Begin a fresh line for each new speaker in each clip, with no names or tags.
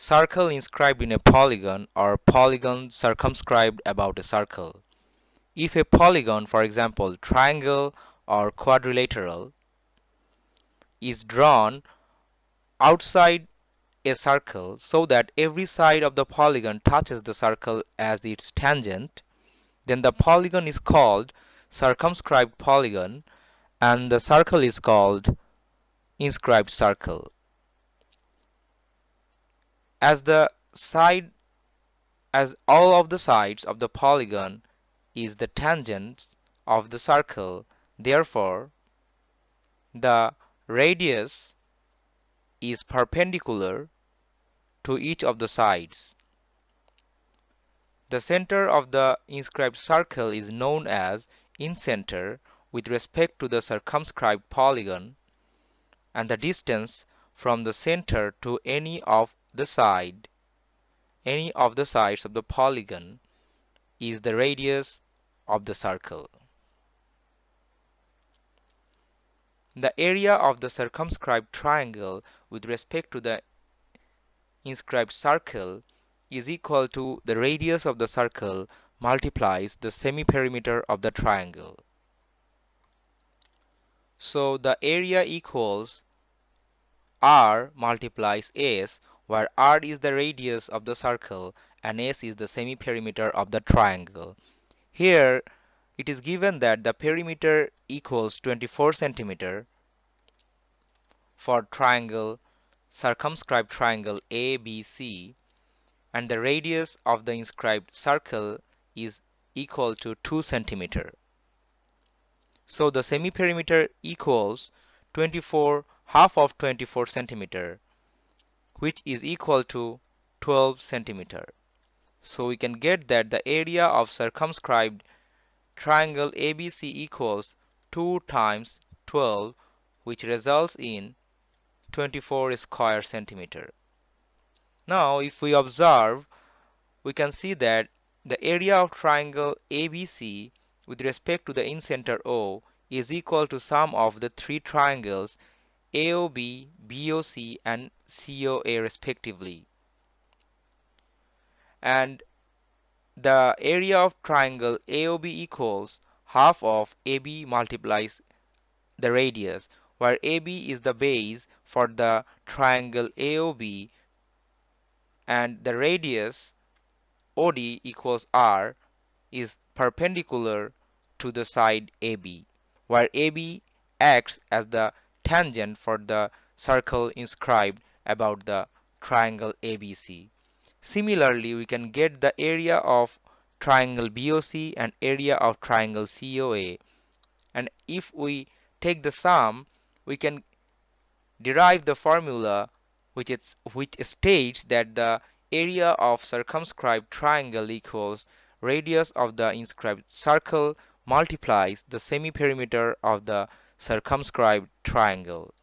circle inscribed in a polygon or polygon circumscribed about a circle. If a polygon, for example triangle or quadrilateral, is drawn outside a circle so that every side of the polygon touches the circle as its tangent, then the polygon is called circumscribed polygon and the circle is called inscribed circle. As the side as all of the sides of the polygon is the tangents of the circle, therefore the radius is perpendicular to each of the sides. The center of the inscribed circle is known as incenter with respect to the circumscribed polygon and the distance from the center to any of the side any of the sides of the polygon is the radius of the circle. The area of the circumscribed triangle with respect to the inscribed circle is equal to the radius of the circle multiplies the semi-perimeter of the triangle. So the area equals r multiplies s where r is the radius of the circle and s is the semi-perimeter of the triangle. Here it is given that the perimeter equals 24 centimeter for triangle circumscribed triangle ABC and the radius of the inscribed circle is equal to 2 centimeter. So the semi-perimeter equals 24 half of 24 centimeter which is equal to 12 centimeter. So we can get that the area of circumscribed triangle ABC equals 2 times 12 which results in 24 square centimeter. Now if we observe we can see that the area of triangle ABC with respect to the incenter O is equal to sum of the three triangles AOB, BOC and COA respectively. And the area of triangle AOB equals half of AB multiplies the radius where AB is the base for the triangle AOB and the radius OD equals R is perpendicular to the side AB where AB acts as the tangent for the circle inscribed about the triangle ABC. Similarly, we can get the area of triangle BOC and area of triangle COA. And if we take the sum, we can derive the formula which, is, which states that the area of circumscribed triangle equals radius of the inscribed circle multiplies the semi-perimeter of the circumscribed triangle.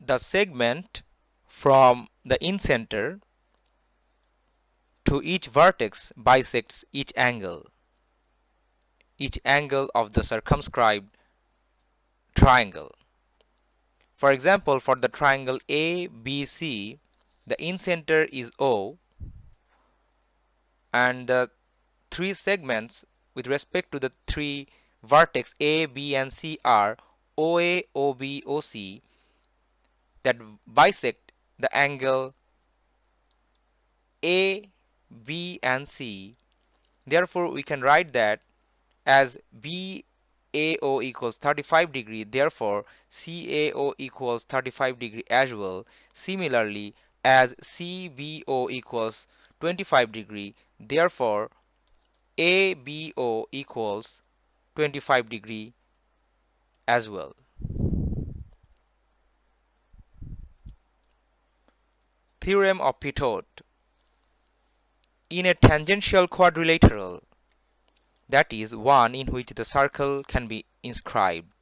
The segment from the incenter to each vertex bisects each angle, each angle of the circumscribed triangle. For example, for the triangle ABC, the incenter is O and the three segments with respect to the three vertex A, B and C are OA, OB, OC that bisect the angle A, B and C. Therefore, we can write that as BAO equals 35 degree, therefore CAO equals 35 degree as well. Similarly, as CBO equals 25 degree, therefore ABO equals 25 degree as well. Theorem of Pitot In a tangential quadrilateral, that is one in which the circle can be inscribed,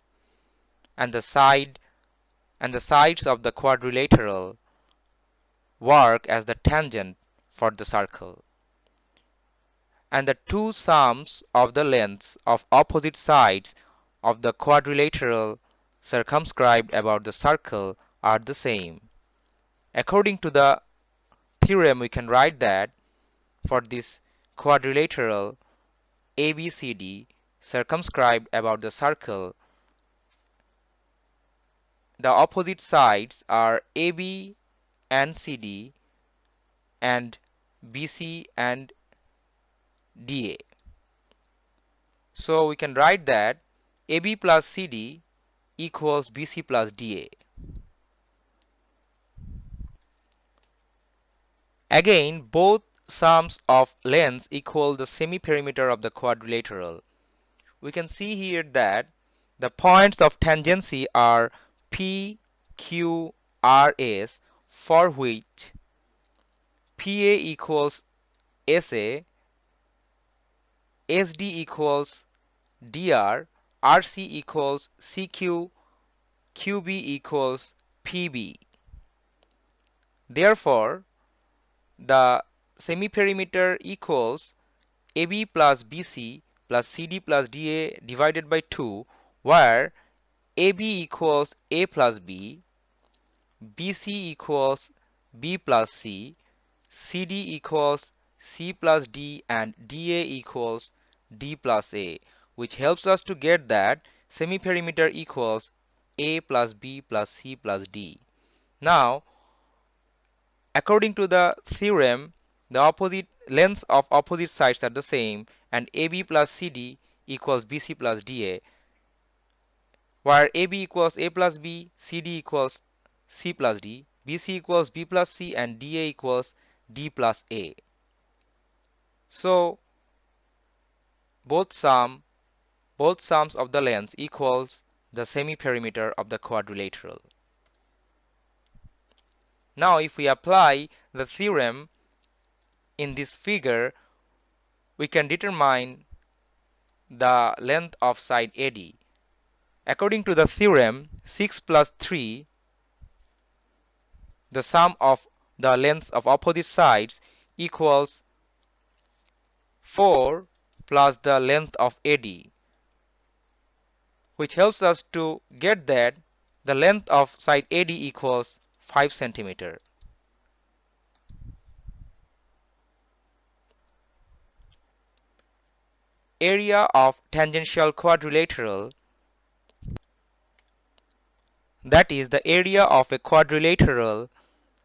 and the side and the sides of the quadrilateral work as the tangent for the circle and the two sums of the lengths of opposite sides of the quadrilateral circumscribed about the circle are the same. According to the theorem, we can write that for this quadrilateral ABCD circumscribed about the circle, the opposite sides are AB and CD and BC and DA. So we can write that AB plus CD equals BC plus DA. Again, both sums of lengths equal the semi-perimeter of the quadrilateral. We can see here that the points of tangency are P, Q, R, S for which PA equals SA, SD equals DR, RC equals CQ, QB equals PB. Therefore, the semi-perimeter equals AB plus BC plus CD plus DA divided by 2 where AB equals A plus B, BC equals B plus C, CD equals C plus D and DA equals D plus A which helps us to get that semi-perimeter equals A plus B plus C plus D. Now According to the theorem, the opposite lengths of opposite sides are the same and AB plus CD equals BC plus DA where AB equals A plus B, CD equals C plus D, BC equals B plus C and DA equals D plus A. So both sum both sums of the lengths equals the semi-perimeter of the quadrilateral. Now if we apply the theorem in this figure, we can determine the length of side AD. According to the theorem, 6 plus 3, the sum of the lengths of opposite sides equals 4 plus the length of AD, which helps us to get that the length of side AD equals 5 centimeter. Area of tangential quadrilateral that is the area of a quadrilateral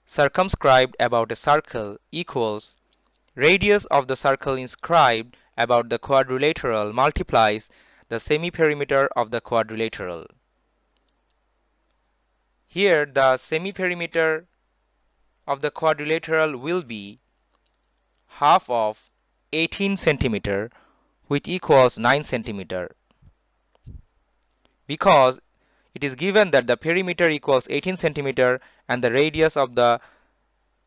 circumscribed about a circle equals radius of the circle inscribed about the quadrilateral multiplies the semi-perimeter of the quadrilateral. Here the semi-perimeter of the quadrilateral will be half of 18 centimeter which equals 9 centimeter. Because it is given that the perimeter equals 18 centimeter and the radius of the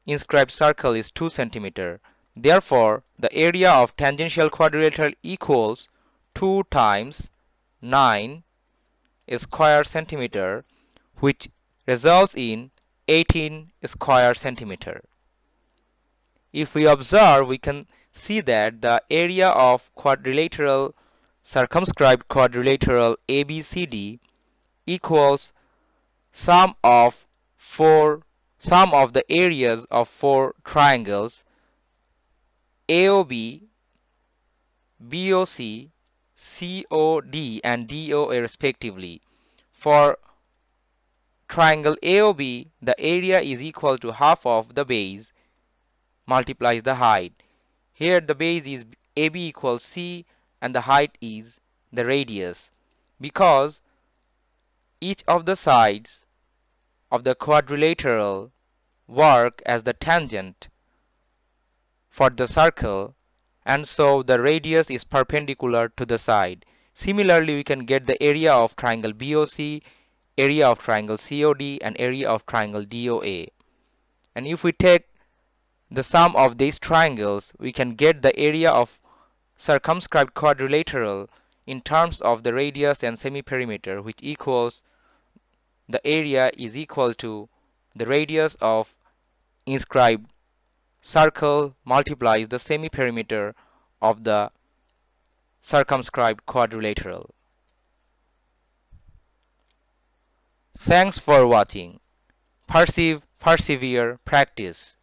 inscribed circle is 2 centimeter. Therefore, the area of tangential quadrilateral equals 2 times 9 square centimeter which results in 18 square centimeter. If we observe, we can see that the area of quadrilateral circumscribed quadrilateral ABCD equals sum of four sum of the areas of four triangles AOB, BOC, COD and DOA respectively. For triangle AOB, the area is equal to half of the base multiplies the height. Here the base is AB equals C and the height is the radius because each of the sides of the quadrilateral work as the tangent for the circle and so the radius is perpendicular to the side. Similarly, we can get the area of triangle BOC area of triangle COD and area of triangle DOA. And if we take the sum of these triangles, we can get the area of circumscribed quadrilateral in terms of the radius and semi-perimeter which equals the area is equal to the radius of inscribed circle multiplies the semi-perimeter of the circumscribed quadrilateral. Thanks for watching. Perceive, persevere, practice.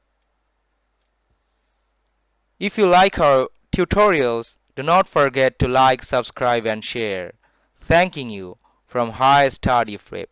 If you like our tutorials, do not forget to like, subscribe and share. Thanking you from High Study Prep.